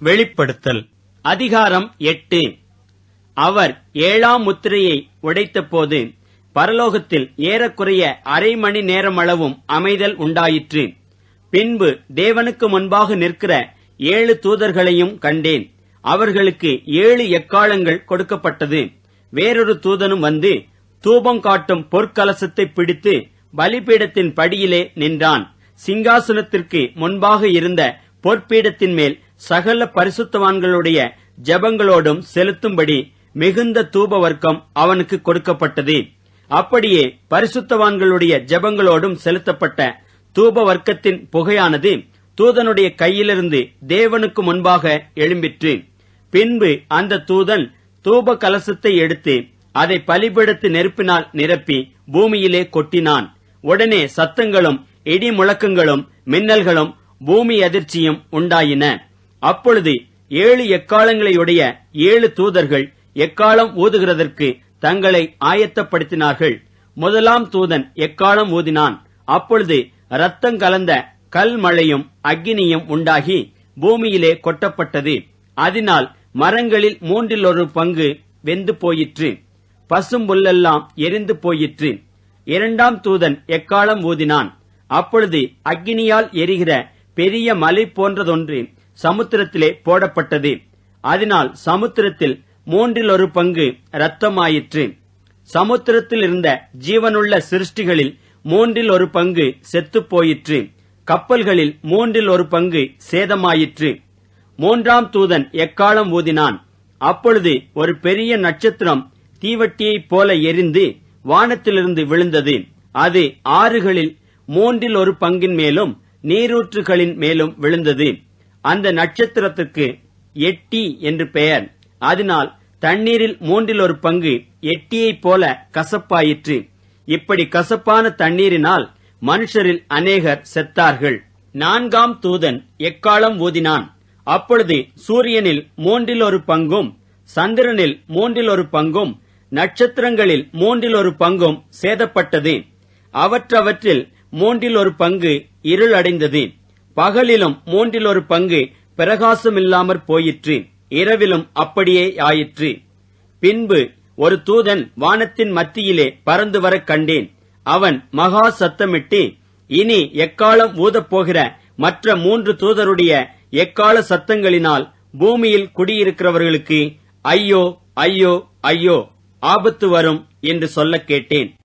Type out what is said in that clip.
வெளிப்படுத்தல். அதிகாரம் எட்டு. அவர் ஏழாம் முத்திரையை உடைத்தபோது பரலோகத்தில் ஏறக்குறைய அரை மணி நேரமளவும் அமைதல் உண்டாயிற்று. பின்பு தேவனுக்கு முன்பாக நிற்கிற ஏழு தூதர்களையும் கண்டேன். அவர்களுக்கு ஏழு எக்காலங்கள் கொடுக்கப்பட்டது. வேறொரு தூதனும் வந்து தூபம் காட்டும் பொற்கலசத்தை பிடித்து பலிபீடத்தின் படியிலே நின்றான். சிங்காசனத்திற்கு முன்பாக இருந்த பொற்பீடத்தின் மேல் சகல பரிசுத்தவான்களுடைய ஜெபங்களோடும் செலுத்தும்படி மிகுந்த தூப வர்க்கம் அவனுக்கு கொடுக்கப்பட்டது. அப்படியே பரிசுத்தவான்களுடைய ஜெபங்களோடும் செலுத்தப்பட்ட தூப வர்க்கத்தின் புகையானது தூதனுடைய கையிலிருந்து தேவனுக்கு முன்பாக எழும்பிற்று. பின்பு அந்த தூதன் தூப கலசத்தை எடுத்து அதை பலிபீடத்து நெருப்பினால் நிரப்பி பூமியிலே கொட்டினான். உடனே சத்தங்களும் இடி முழக்கங்களும் மின்னல்களும் பூமி அதிர்ச்சியும் உண்டாயின. அப்பொழுது ஏழு எக்காலங்களையுடைய ஏழு தூதர்கள் எக்காலம் ஊதுகிறதற்கு தங்களை ஆயத்தப்படுத்தினார்கள். முதலாம் தூதன் எக்காலம் ஊதினான்? அப்பொழுது ரத்தம் கலந்த கல் மழையும் அக்கினியும் உண்டாகி பூமியிலே கொட்டப்பட்டது. அதனால் மரங்களில் மூன்றில் ஒரு பங்கு வெந்து போயிற்று. பசும்புல்லெல்லாம் எரிந்து போயிற்று. இரண்டாம் தூதன் எக்காலம் ஊதினான்? அப்பொழுது அக்கினியால் எரிகிற பெரிய மலை போன்றதொன்று சமுத்திரத்திலே போடப்பட்டது. அதனால் சமுத்திரத்தில் மூன்றில் ஒரு பங்கு இரத்தமாயிற்று. சமுத்திரத்தில் இருந்த ஜீவனுள்ள சிருஷ்டிகளில் மூன்றில் ஒரு பங்கு செத்துப் போயிற்று கப்பல்களில் மூன்றில் ஒரு பங்கு சேதமாயிற்று. மூன்றாம் தூதன் எக்காலம் ஊதினான்? அப்பொழுது ஒரு பெரிய நட்சத்திரம் தீவட்டியைப் போல எரிந்து வானத்திலிருந்து விழுந்தது. அது ஆறுகளில் மூன்றில் ஒரு பங்கின் மேலும் நீரூற்றுகளின் மேலும் விழுந்தது. அந்த நட்சத்திரத்துக்கு எட்டி என்று பெயர். அதனால் தண்ணீரில் மூன்றில் ஒரு பங்கு எட்டியைப் போல கசப்பாயிற்று. இப்படி கசப்பான தண்ணீரினால் மனுஷரில் அநேகர் செத்தார்கள். நான்காம் தூதன் எக்காலம் ஊதினான்? அப்பொழுது சூரியனில் மூன்றில் ஒரு பங்கும் சந்திரனில் மூன்றில் ஒரு பங்கும் நட்சத்திரங்களில் மூன்றில் ஒரு பங்கும் சேதப்பட்டது. அவற்றவற்றில் மூன்றில் ஒரு பங்கு இருள் அடைந்தது பகலிலும் மூன்றில் ஒரு பங்கு பிரகாசமில்லாமற் போயிற்று. இரவிலும் அப்படியே ஆயிற்று. பின்பு ஒரு தூதன் வானத்தின் மத்தியிலே பறந்து வரக் கண்டேன். அவன் மகா சத்தமிட்டு இனி எக்காலம் ஊதப்போகிற மற்ற மூன்று தூதருடைய எக்கால சத்தங்களினால் பூமியில் குடியிருக்கிறவர்களுக்கு ஐயோ ஐயோ ஐயோ ஆபத்து வரும் என்று சொல்லக் கேட்டேன்.